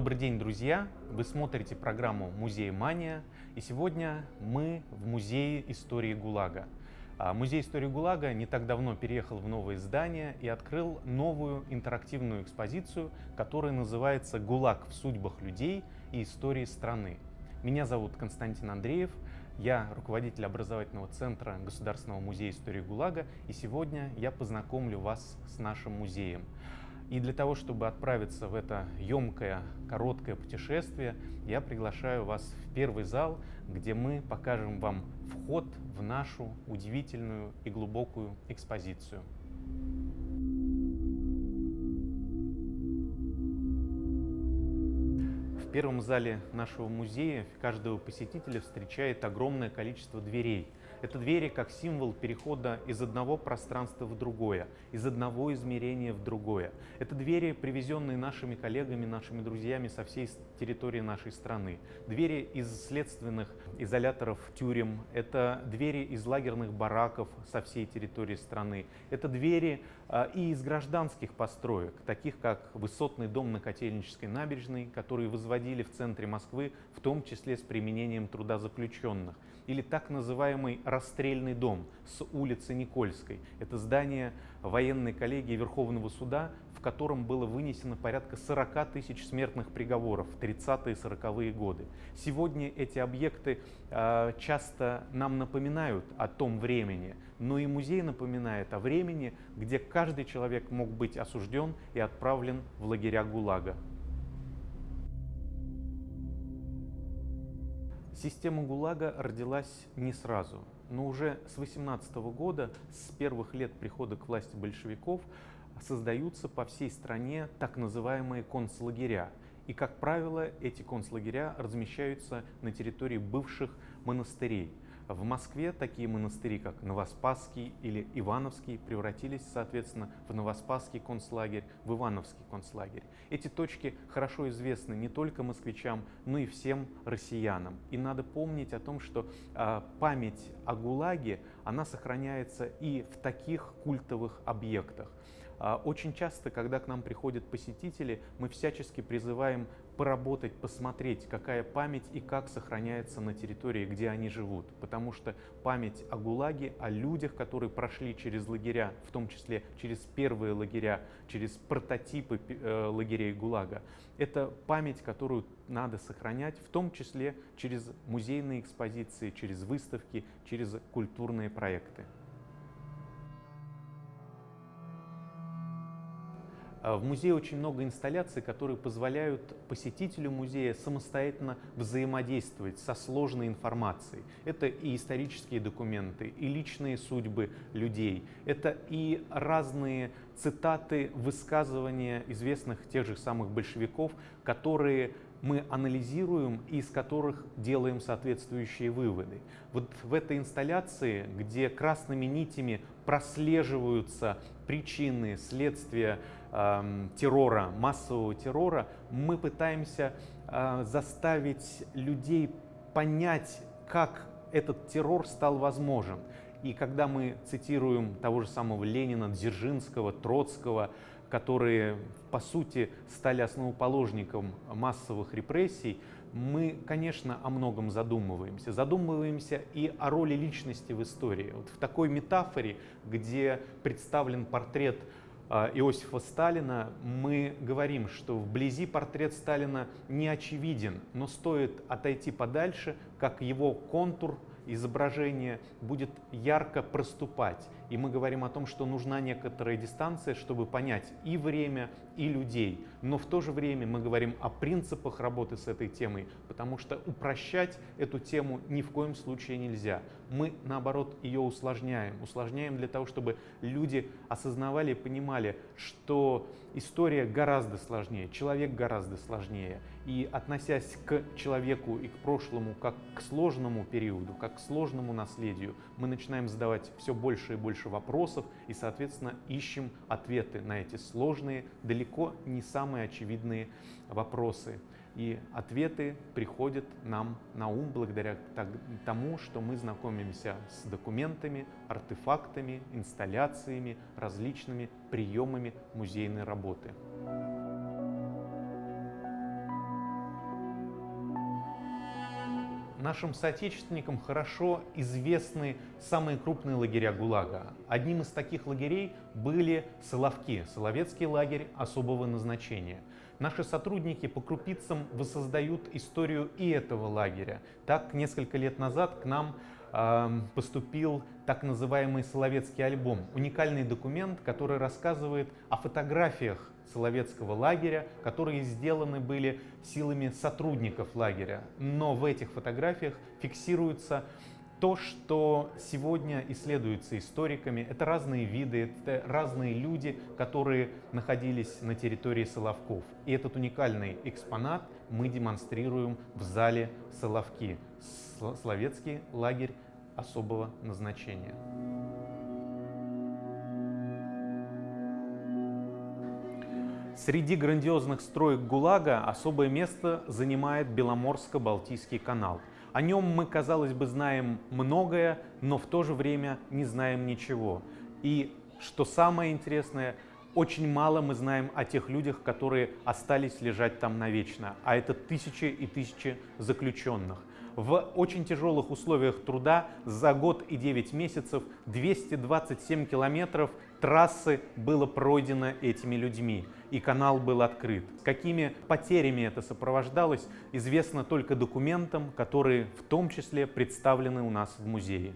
Добрый день, друзья! Вы смотрите программу «Музей Мания», и сегодня мы в Музее истории ГУЛАГа. А, Музей истории ГУЛАГа не так давно переехал в новое здание и открыл новую интерактивную экспозицию, которая называется «ГУЛАГ в судьбах людей и истории страны». Меня зовут Константин Андреев, я руководитель образовательного центра Государственного музея истории ГУЛАГа, и сегодня я познакомлю вас с нашим музеем. И для того, чтобы отправиться в это емкое, короткое путешествие, я приглашаю вас в первый зал, где мы покажем вам вход в нашу удивительную и глубокую экспозицию. В первом зале нашего музея каждого посетителя встречает огромное количество дверей – это двери как символ перехода из одного пространства в другое, из одного измерения в другое. Это двери, привезенные нашими коллегами, нашими друзьями со всей территории нашей страны. Двери из следственных изоляторов тюрем, это двери из лагерных бараков со всей территории страны. Это двери а, и из гражданских построек, таких как высотный дом на Котельнической набережной, который возводили в центре Москвы, в том числе с применением труда заключенных или так называемый расстрельный дом с улицы Никольской. Это здание военной коллегии Верховного суда, в котором было вынесено порядка 40 тысяч смертных приговоров в 30-е и 40-е годы. Сегодня эти объекты э, часто нам напоминают о том времени, но и музей напоминает о времени, где каждый человек мог быть осужден и отправлен в лагеря ГУЛАГа. Система ГУЛАГа родилась не сразу, но уже с 18 года, с первых лет прихода к власти большевиков, создаются по всей стране так называемые концлагеря. И, как правило, эти концлагеря размещаются на территории бывших монастырей – в Москве такие монастыри, как Новоспасский или Ивановский, превратились, соответственно, в Новоспасский концлагерь, в Ивановский концлагерь. Эти точки хорошо известны не только москвичам, но и всем россиянам. И надо помнить о том, что э, память о ГУЛАГе, она сохраняется и в таких культовых объектах. А, очень часто, когда к нам приходят посетители, мы всячески призываем поработать, посмотреть, какая память и как сохраняется на территории, где они живут. Потому что память о ГУЛАГе, о людях, которые прошли через лагеря, в том числе через первые лагеря, через прототипы э, лагерей ГУЛАГа, это память, которую надо сохранять, в том числе через музейные экспозиции, через выставки, через культурные проекты. В музее очень много инсталляций, которые позволяют посетителю музея самостоятельно взаимодействовать со сложной информацией. Это и исторические документы, и личные судьбы людей, это и разные цитаты, высказывания известных тех же самых большевиков, которые мы анализируем и из которых делаем соответствующие выводы. Вот в этой инсталляции, где красными нитями прослеживаются причины, следствия террора, массового террора, мы пытаемся э, заставить людей понять, как этот террор стал возможен. И когда мы цитируем того же самого Ленина, Дзержинского, Троцкого, которые, по сути, стали основоположником массовых репрессий, мы, конечно, о многом задумываемся. Задумываемся и о роли личности в истории. Вот в такой метафоре, где представлен портрет а, Иосифа Сталина, мы говорим, что вблизи портрет Сталина не очевиден, но стоит отойти подальше, как его контур изображение будет ярко проступать. И мы говорим о том, что нужна некоторая дистанция, чтобы понять и время, и людей. Но в то же время мы говорим о принципах работы с этой темой, потому что упрощать эту тему ни в коем случае нельзя. Мы, наоборот, ее усложняем. Усложняем для того, чтобы люди осознавали и понимали, что история гораздо сложнее, человек гораздо сложнее. И относясь к человеку и к прошлому как к сложному периоду, как к сложному наследию, мы начинаем задавать все больше и больше вопросов и, соответственно, ищем ответы на эти сложные, далеко не самые очевидные вопросы. И ответы приходят нам на ум благодаря тому, что мы знакомимся с документами, артефактами, инсталляциями, различными приемами музейной работы. Нашим соотечественникам хорошо известны самые крупные лагеря ГУЛАГа. Одним из таких лагерей были Соловки, Соловецкий лагерь особого назначения. Наши сотрудники по крупицам воссоздают историю и этого лагеря. Так, несколько лет назад к нам э, поступил так называемый Соловецкий альбом. Уникальный документ, который рассказывает о фотографиях Соловецкого лагеря, которые сделаны были силами сотрудников лагеря. Но в этих фотографиях фиксируется то, что сегодня исследуется историками. Это разные виды, это разные люди, которые находились на территории Соловков. И этот уникальный экспонат мы демонстрируем в зале Соловки. Словецкий лагерь особого назначения. Среди грандиозных строек ГУЛАГа особое место занимает Беломорско-Балтийский канал. О нем мы, казалось бы, знаем многое, но в то же время не знаем ничего. И, что самое интересное, очень мало мы знаем о тех людях, которые остались лежать там навечно, а это тысячи и тысячи заключенных. В очень тяжелых условиях труда за год и 9 месяцев 227 километров трассы было пройдено этими людьми, и канал был открыт. Какими потерями это сопровождалось, известно только документам, которые в том числе представлены у нас в музее.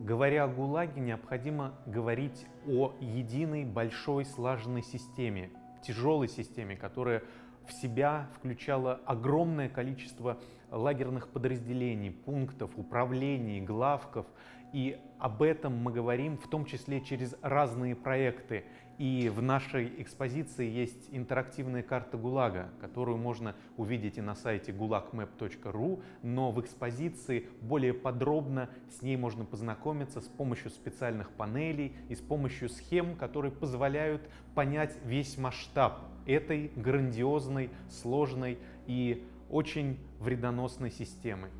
Говоря о ГУЛАГе, необходимо говорить о единой большой слаженной системе, тяжелой системе, которая в себя включала огромное количество лагерных подразделений, пунктов, управлений, главков. И об этом мы говорим в том числе через разные проекты. И в нашей экспозиции есть интерактивная карта ГУЛАГа, которую можно увидеть и на сайте gulagmap.ru, но в экспозиции более подробно с ней можно познакомиться с помощью специальных панелей и с помощью схем, которые позволяют понять весь масштаб этой грандиозной, сложной и очень вредоносной системы.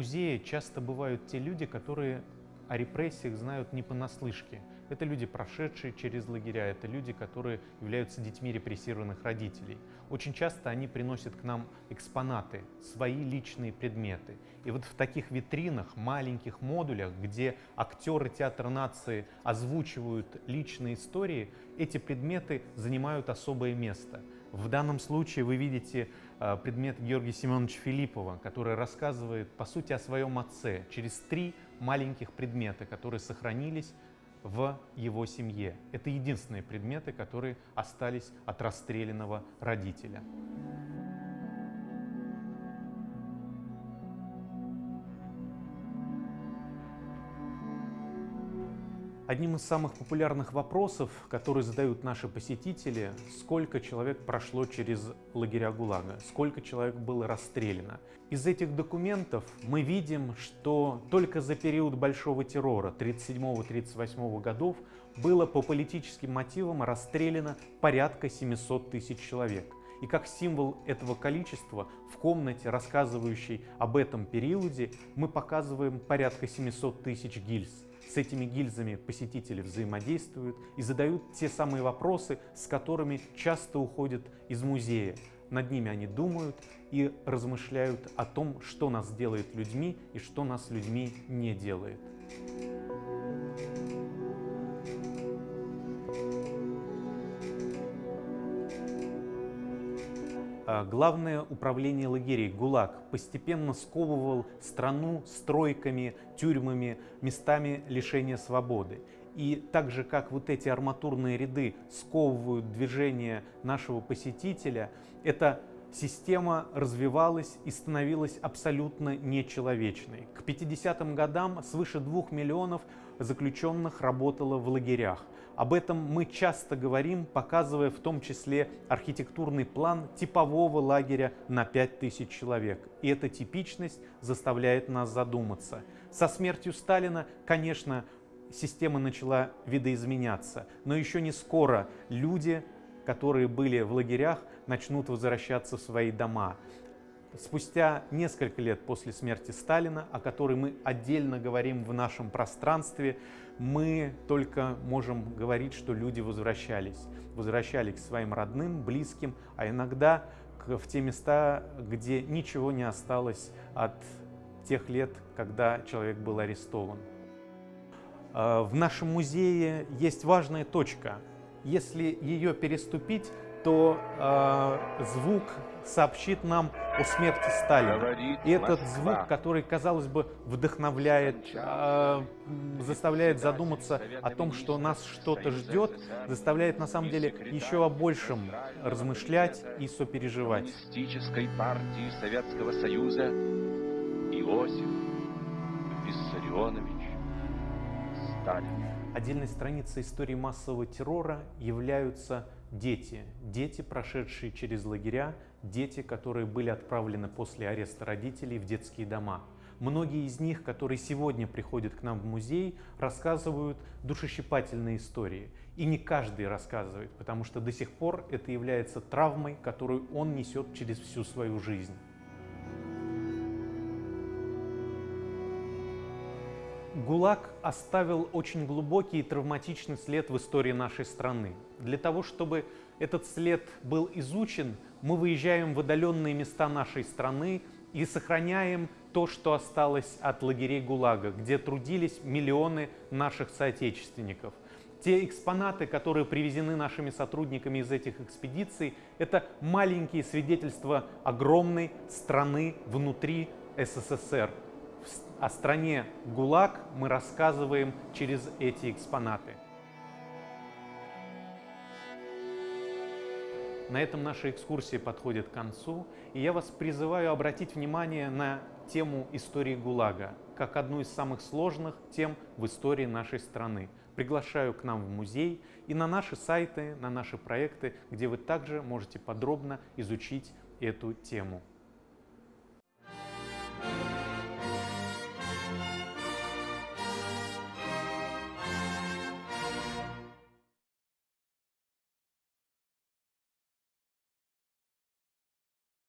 Музее часто бывают те люди, которые о репрессиях знают не понаслышке. Это люди, прошедшие через лагеря, это люди, которые являются детьми репрессированных родителей. Очень часто они приносят к нам экспонаты, свои личные предметы. И вот в таких витринах, маленьких модулях, где актеры театра нации озвучивают личные истории, эти предметы занимают особое место. В данном случае вы видите э, предмет Георгия Семеновича Филиппова, который рассказывает, по сути, о своем отце через три маленьких предмета, которые сохранились в его семье. Это единственные предметы, которые остались от расстрелянного родителя. Одним из самых популярных вопросов, которые задают наши посетители, сколько человек прошло через лагеря ГУЛАГа, сколько человек было расстреляно. Из этих документов мы видим, что только за период Большого террора 1937-1938 годов было по политическим мотивам расстреляно порядка 700 тысяч человек. И как символ этого количества в комнате, рассказывающей об этом периоде, мы показываем порядка 700 тысяч гильз. С этими гильзами посетители взаимодействуют и задают те самые вопросы, с которыми часто уходят из музея. Над ними они думают и размышляют о том, что нас делает людьми и что нас людьми не делает. Главное управление лагерей ГУЛАГ постепенно сковывал страну стройками, тюрьмами, местами лишения свободы. И так же, как вот эти арматурные ряды сковывают движение нашего посетителя, эта система развивалась и становилась абсолютно нечеловечной. К 50-м годам свыше двух миллионов заключенных работало в лагерях. Об этом мы часто говорим, показывая в том числе архитектурный план типового лагеря на 5000 человек. И эта типичность заставляет нас задуматься. Со смертью Сталина, конечно, система начала видоизменяться, но еще не скоро люди, которые были в лагерях, начнут возвращаться в свои дома. Спустя несколько лет после смерти Сталина, о которой мы отдельно говорим в нашем пространстве, мы только можем говорить, что люди возвращались. Возвращались к своим родным, близким, а иногда в те места, где ничего не осталось от тех лет, когда человек был арестован. А, в нашем музее есть важная точка. Если ее переступить, то э, звук сообщит нам о смерти Сталина. И этот звук, который, казалось бы, вдохновляет, э, заставляет задуматься о том, что нас что-то ждет, заставляет на самом деле еще о большем размышлять и сопереживать. партии Советского Союза Иосиф Виссарионович Сталин. Отдельной страницей истории массового террора являются дети. Дети, прошедшие через лагеря, дети, которые были отправлены после ареста родителей в детские дома. Многие из них, которые сегодня приходят к нам в музей, рассказывают душещипательные истории. И не каждый рассказывает, потому что до сих пор это является травмой, которую он несет через всю свою жизнь. ГУЛАГ оставил очень глубокий и травматичный след в истории нашей страны. Для того, чтобы этот след был изучен, мы выезжаем в отдаленные места нашей страны и сохраняем то, что осталось от лагерей ГУЛАГа, где трудились миллионы наших соотечественников. Те экспонаты, которые привезены нашими сотрудниками из этих экспедиций, это маленькие свидетельства огромной страны внутри СССР, о стране ГУЛАГ мы рассказываем через эти экспонаты. На этом наша экскурсия подходит к концу, и я вас призываю обратить внимание на тему истории ГУЛАГа, как одну из самых сложных тем в истории нашей страны. Приглашаю к нам в музей и на наши сайты, на наши проекты, где вы также можете подробно изучить эту тему.